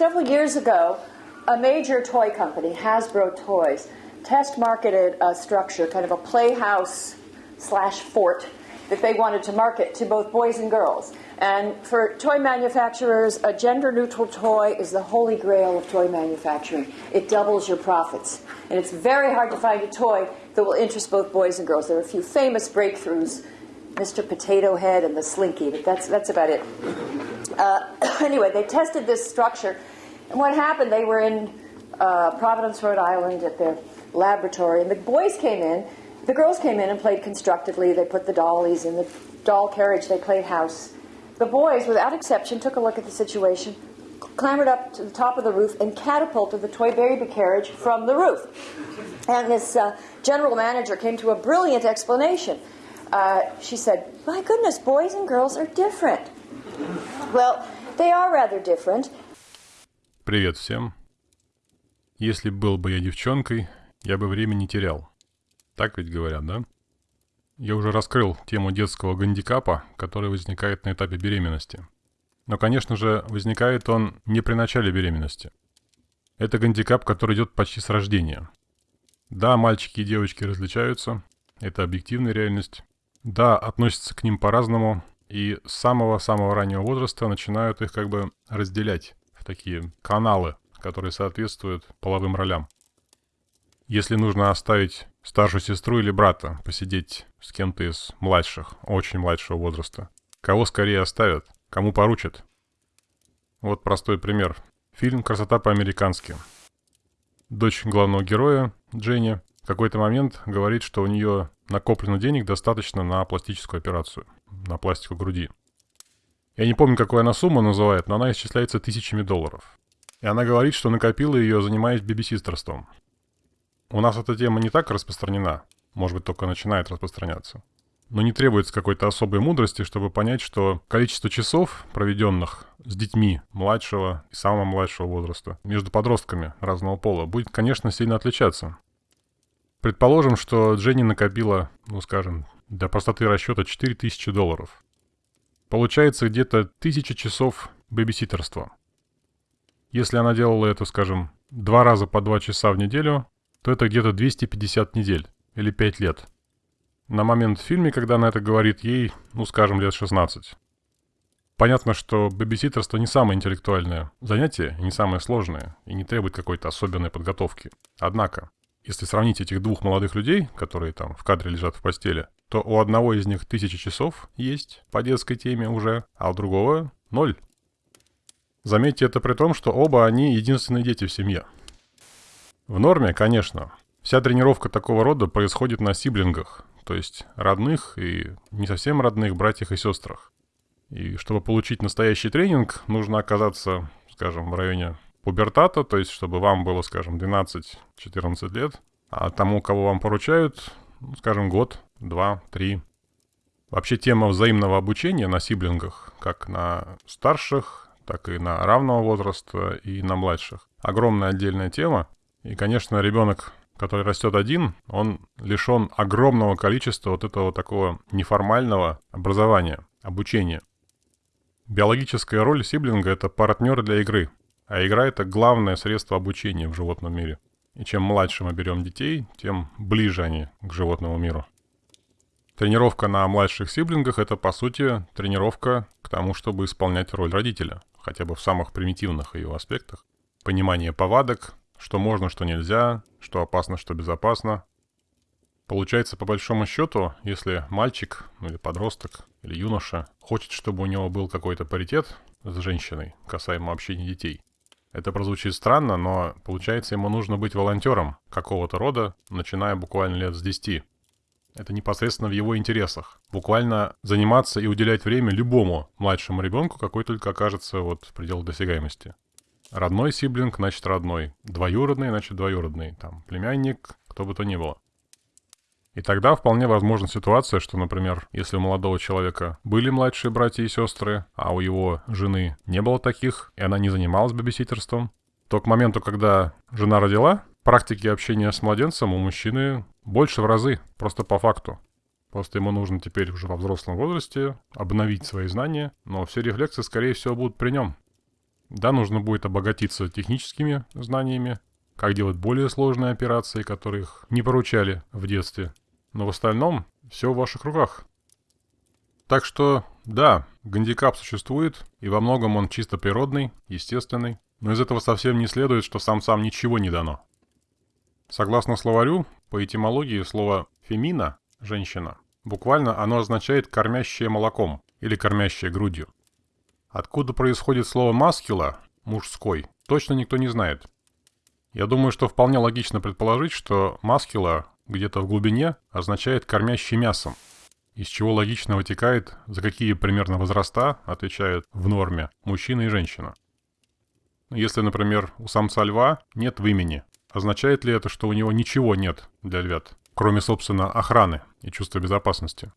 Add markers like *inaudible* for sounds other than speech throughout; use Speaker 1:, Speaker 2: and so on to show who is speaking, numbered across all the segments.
Speaker 1: several years ago, a major toy company, Hasbro Toys, test marketed a structure, kind of a playhouse slash fort, that they wanted to market to both boys and girls. And for toy manufacturers, a gender neutral toy is the holy grail of toy manufacturing. It doubles your profits. And it's very hard to find a toy that will interest both boys and girls. There are a few famous breakthroughs Mr. Potato Head and the Slinky, but that's, that's about it. Uh, *coughs* anyway, they tested this structure. And what happened, they were in uh, Providence, Rhode Island at their laboratory, and the boys came in. The girls came in and played constructively. They put the dollies in the doll carriage, they played house. The boys, without exception, took a look at the situation, clambered up to the top of the roof, and catapulted the toy baby carriage from the roof. And this uh, general manager came to a brilliant explanation. Uh, she said, My goodness, boys and girls are different. Well, they are rather different.
Speaker 2: Привет всем. Если был бы я девчонкой, я бы время не терял. Так ведь говорят, да? Я уже раскрыл тему детского гандикапа, который возникает на этапе беременности. Но, конечно же, возникает он не при начале беременности. Это гандикап, который идет почти с рождения. Да, мальчики и девочки различаются, это объективная реальность. Да, относятся к ним по-разному, и с самого-самого раннего возраста начинают их как бы разделять в такие каналы, которые соответствуют половым ролям. Если нужно оставить старшую сестру или брата посидеть с кем-то из младших, очень младшего возраста, кого скорее оставят, кому поручат? Вот простой пример. Фильм «Красота по-американски». Дочь главного героя, Дженни, в какой-то момент говорит, что у нее накоплено денег достаточно на пластическую операцию, на пластику груди. Я не помню, какую она сумму называет, но она исчисляется тысячами долларов. И она говорит, что накопила ее, занимаясь бибисистерством. У нас эта тема не так распространена, может быть, только начинает распространяться. Но не требуется какой-то особой мудрости, чтобы понять, что количество часов, проведенных с детьми младшего и самого младшего возраста, между подростками разного пола, будет, конечно, сильно отличаться. Предположим, что Дженни накопила, ну скажем, для простоты расчета 4000 долларов. Получается где-то 1000 часов бэбиситерства. Если она делала это, скажем, два раза по два часа в неделю, то это где-то 250 недель или 5 лет. На момент в фильме, когда она это говорит, ей, ну скажем, лет 16. Понятно, что бэбиситерство не самое интеллектуальное занятие, не самое сложное, и не требует какой-то особенной подготовки. Однако, если сравнить этих двух молодых людей, которые там в кадре лежат в постели, то у одного из них тысяча часов есть по детской теме уже, а у другого ноль. Заметьте это при том, что оба они единственные дети в семье. В норме, конечно, вся тренировка такого рода происходит на сиблингах, то есть родных и не совсем родных братьях и сестрах. И чтобы получить настоящий тренинг, нужно оказаться, скажем, в районе пубертата, то есть чтобы вам было, скажем, 12-14 лет, а тому, кого вам поручают, ну, скажем, год, два, три. Вообще тема взаимного обучения на сиблингах, как на старших, так и на равного возраста и на младших. Огромная отдельная тема. И, конечно, ребенок, который растет один, он лишен огромного количества вот этого такого неформального образования, обучения. Биологическая роль сиблинга – это партнер для игры – а игра — это главное средство обучения в животном мире. И чем младше мы берем детей, тем ближе они к животному миру. Тренировка на младших сиблингах — это, по сути, тренировка к тому, чтобы исполнять роль родителя, хотя бы в самых примитивных ее аспектах. Понимание повадок, что можно, что нельзя, что опасно, что безопасно. Получается, по большому счету, если мальчик, или подросток, или юноша хочет, чтобы у него был какой-то паритет с женщиной, касаемо общения детей, это прозвучит странно, но получается ему нужно быть волонтером какого-то рода, начиная буквально лет с 10. Это непосредственно в его интересах. Буквально заниматься и уделять время любому младшему ребенку, какой только окажется вот в пределах досягаемости. Родной сиблинг, значит родной. Двоюродный, значит двоюродный. Там племянник, кто бы то ни было. И тогда вполне возможна ситуация, что, например, если у молодого человека были младшие братья и сестры, а у его жены не было таких, и она не занималась бабиситерством, то к моменту, когда жена родила, практики общения с младенцем у мужчины больше в разы, просто по факту. Просто ему нужно теперь уже во взрослом возрасте обновить свои знания, но все рефлексы, скорее всего, будут при нем. Да, нужно будет обогатиться техническими знаниями, как делать более сложные операции, которых не поручали в детстве. Но в остальном все в ваших руках. Так что, да, гандикап существует, и во многом он чисто природный, естественный, но из этого совсем не следует, что сам-сам ничего не дано. Согласно словарю, по этимологии слово «фемина» – «женщина» буквально оно означает «кормящее молоком» или «кормящее грудью». Откуда происходит слово «маскула» – «мужской» – точно никто не знает – я думаю, что вполне логично предположить, что маскула где-то в глубине означает «кормящий мясом», из чего логично вытекает, за какие примерно возраста отвечают в норме мужчина и женщина. Если, например, у самца льва нет в имени, означает ли это, что у него ничего нет для львят, кроме, собственно, охраны и чувства безопасности?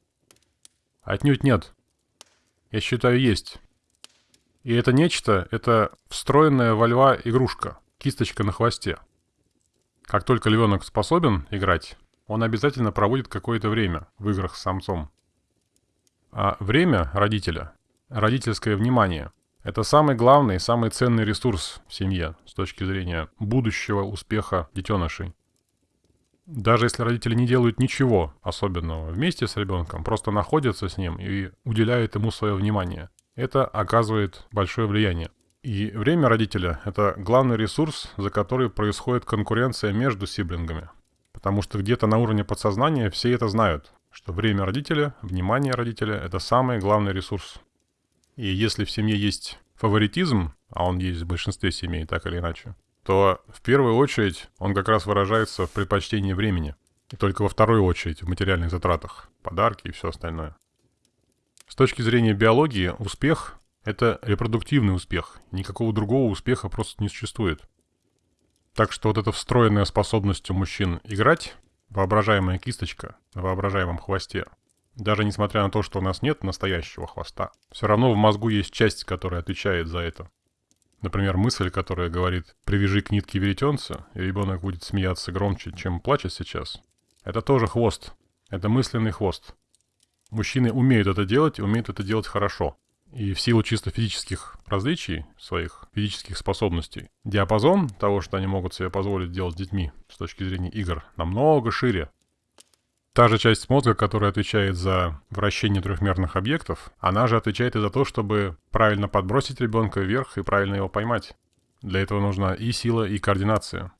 Speaker 2: Отнюдь нет. Я считаю, есть. И это нечто – это встроенная во льва игрушка – кисточка на хвосте. Как только львенок способен играть, он обязательно проводит какое-то время в играх с самцом. А время родителя, родительское внимание, это самый главный, самый ценный ресурс в семье с точки зрения будущего успеха детенышей. Даже если родители не делают ничего особенного вместе с ребенком, просто находятся с ним и уделяют ему свое внимание, это оказывает большое влияние. И время родителя – это главный ресурс, за который происходит конкуренция между сиблингами. Потому что где-то на уровне подсознания все это знают, что время родителя, внимание родителя – это самый главный ресурс. И если в семье есть фаворитизм, а он есть в большинстве семей так или иначе, то в первую очередь он как раз выражается в предпочтении времени. И только во вторую очередь в материальных затратах, подарки и все остальное. С точки зрения биологии, успех это репродуктивный успех. Никакого другого успеха просто не существует. Так что вот эта встроенная способность у мужчин играть, воображаемая кисточка на воображаемом хвосте, даже несмотря на то, что у нас нет настоящего хвоста, все равно в мозгу есть часть, которая отвечает за это. Например, мысль, которая говорит «привяжи к нитке веретенца, и ребенок будет смеяться громче, чем плачет сейчас». Это тоже хвост. Это мысленный хвост. Мужчины умеют это делать и умеют это делать хорошо. И в силу чисто физических различий, своих физических способностей, диапазон того, что они могут себе позволить делать с детьми с точки зрения игр, намного шире. Та же часть мозга, которая отвечает за вращение трехмерных объектов, она же отвечает и за то, чтобы правильно подбросить ребенка вверх и правильно его поймать. Для этого нужна и сила, и координация.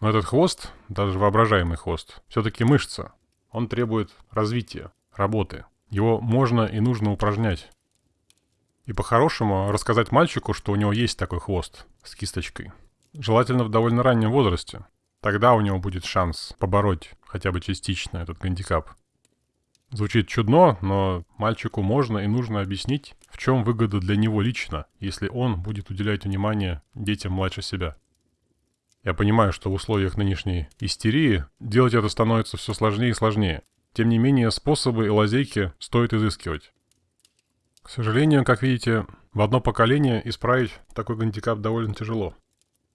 Speaker 2: Но этот хвост, даже воображаемый хвост, все-таки мышца. Он требует развития, работы. Его можно и нужно упражнять. И по-хорошему рассказать мальчику, что у него есть такой хвост с кисточкой. Желательно в довольно раннем возрасте. Тогда у него будет шанс побороть хотя бы частично этот гандикап. Звучит чудно, но мальчику можно и нужно объяснить, в чем выгода для него лично, если он будет уделять внимание детям младше себя. Я понимаю, что в условиях нынешней истерии делать это становится все сложнее и сложнее. Тем не менее, способы и лазейки стоит изыскивать. К сожалению, как видите, в одно поколение исправить такой гандикап довольно тяжело.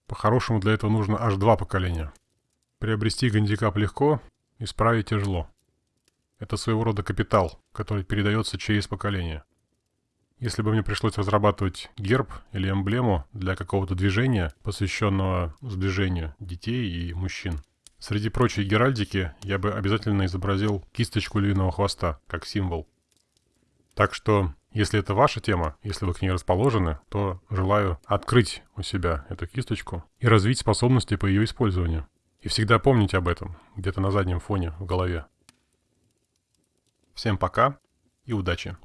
Speaker 2: По-хорошему для этого нужно аж два поколения. Приобрести гандикап легко, исправить тяжело. Это своего рода капитал, который передается через поколение. Если бы мне пришлось разрабатывать герб или эмблему для какого-то движения, посвященного сближению детей и мужчин, среди прочей геральдики я бы обязательно изобразил кисточку львиного хвоста, как символ. Так что если это ваша тема, если вы к ней расположены, то желаю открыть у себя эту кисточку и развить способности по ее использованию. И всегда помните об этом, где-то на заднем фоне в голове. Всем пока и удачи!